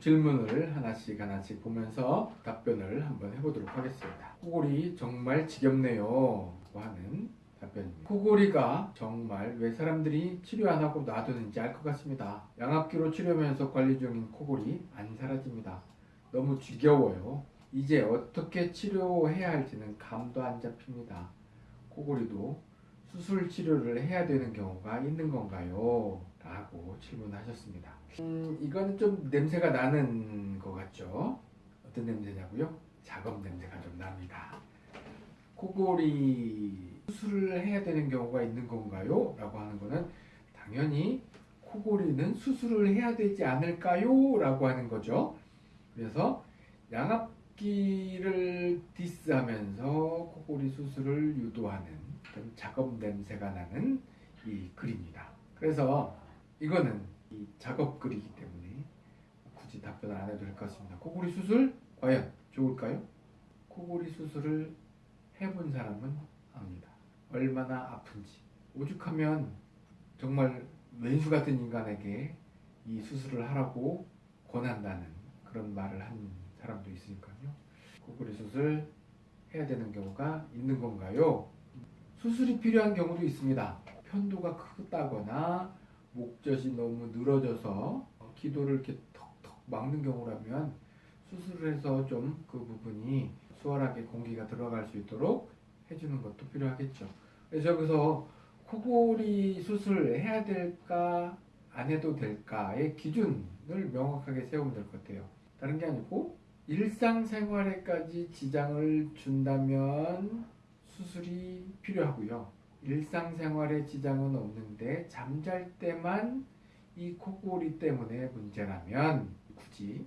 질문을 하나씩 하나씩 보면서 답변을 한번 해보도록 하겠습니다. 코골이 정말 지겹네요. 하는 답변입니다. 코골이가 정말 왜 사람들이 치료 안 하고 놔두는지 알 것 같습니다. 양압기로 치료하면서 관리 중인 코골이 안 사라집니다. 너무 지겨워요. 이제 어떻게 치료해야 할지는 감도 안 잡힙니다. 코골이도 수술 치료를 해야 되는 경우가 있는 건가요? 라고 질문하셨습니다. 음, 이건 좀 냄새가 나는 것 같죠? 어떤 냄새냐고요? 작업 냄새가 좀 납니다. 코골이 수술을 해야 되는 경우가 있는 건가요? 라고 하는 거는 당연히 코골이는 수술을 해야 되지 않을까요? 라고 하는 거죠. 그래서 양압기를 디스하면서 코골이 수술을 유도하는 작업 냄새가 나는 이 글입니다. 그래서 이거는 이 작업 글이기 때문에 굳이 답변을 안 해도 될 것 같습니다. 코골이 수술 과연 좋을까요? 코골이 수술을 해본 사람은 압니다. 얼마나 아픈지. 오죽하면 정말 왼수 같은 인간에게 이 수술을 하라고 권한다는 그런 말을 한 사람도 있으니까요. 코골이 수술 해야 되는 경우가 있는 건가요? 수술이 필요한 경우도 있습니다. 편도가 크다거나 목젖이 너무 늘어져서 기도를 이렇게 턱턱 막는 경우라면 수술을 해서 좀 그 부분이 수월하게 공기가 들어갈 수 있도록 해주는 것도 필요하겠죠. 그래서 여기서 코골이 수술 해야 될까 안 해도 될까의 기준을 명확하게 세우면 될 것 같아요. 다른 게 아니고 일상생활에까지 지장을 준다면 수술이 필요하고요. 일상생활에 지장은 없는데 잠잘 때만 이 코골이 때문에 문제라면 굳이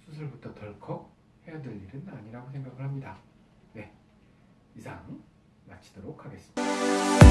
수술부터 덜컥 해야 될 일은 아니라고 생각을 합니다. 네, 이상 마치도록 하겠습니다.